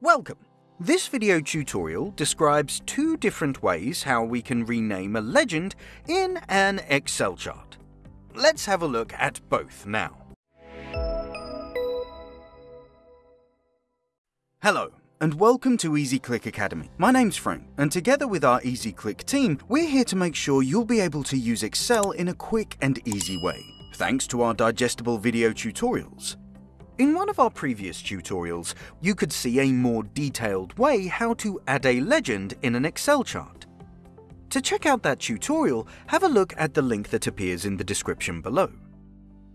Welcome! This video tutorial describes two different ways how we can rename a legend in an Excel chart. Let's have a look at both now. Hello, and welcome to EasyClick Academy. My name's Frank, and together with our EasyClick team, we're here to make sure you'll be able to use Excel in a quick and easy way, thanks to our digestible video tutorials. In one of our previous tutorials, you could see a more detailed way how to add a legend in an Excel chart. To check out that tutorial, have a look at the link that appears in the description below.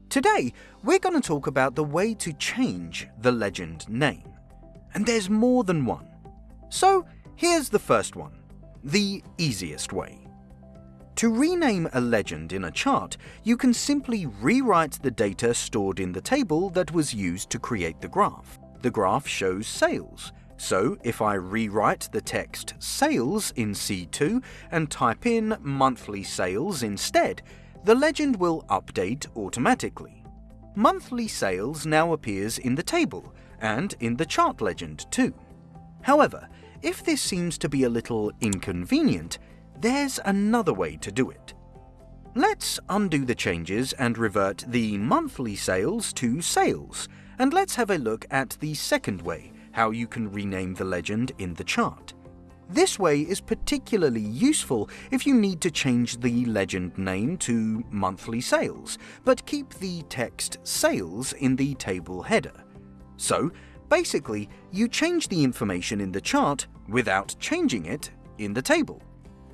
Today, we're going to talk about the way to change the legend name. And there's more than one. So, here's the first one, the easiest way. To rename a legend in a chart, you can simply rewrite the data stored in the table that was used to create the graph. The graph shows sales, so if I rewrite the text sales in C2 and type in monthly sales instead, the legend will update automatically. Monthly sales now appears in the table and in the chart legend too. However, if this seems to be a little inconvenient, there's another way to do it. Let's undo the changes and revert the monthly sales to sales, and let's have a look at the second way, how you can rename the legend in the chart. This way is particularly useful if you need to change the legend name to monthly sales, but keep the text sales in the table header. So, basically, you change the information in the chart without changing it in the table.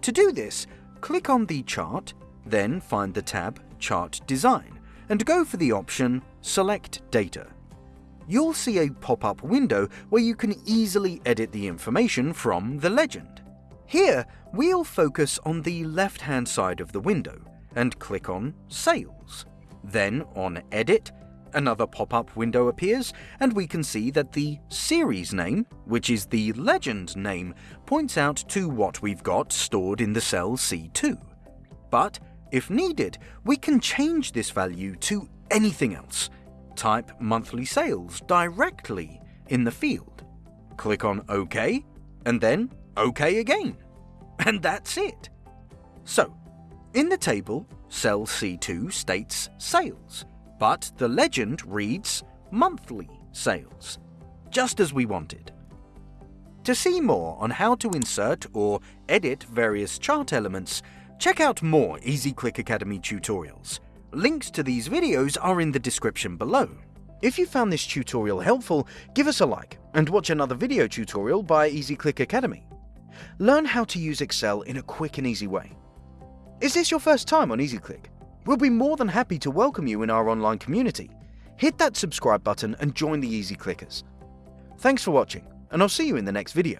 To do this, click on the chart, then find the tab Chart Design, and go for the option Select Data. You'll see a pop-up window where you can easily edit the information from the legend. Here, we'll focus on the left-hand side of the window and click on Sales. Then on Edit, Another pop-up window appears, and we can see that the series name, which is the legend name, points out to what we've got stored in the cell C2. But, if needed, we can change this value to anything else. Type monthly sales directly in the field. Click on OK, and then OK again. And that's it. So, in the table, cell C2 states sales, but the legend reads monthly sales, just as we wanted. To see more on how to insert or edit various chart elements, check out more EasyClick Academy tutorials. Links to these videos are in the description below. If you found this tutorial helpful, give us a like and watch another video tutorial by EasyClick Academy. Learn how to use Excel in a quick and easy way. Is this your first time on EasyClick? We'll be more than happy to welcome you in our online community. Hit that subscribe button and join the Easy Clickers. Thanks for watching, and I'll see you in the next video.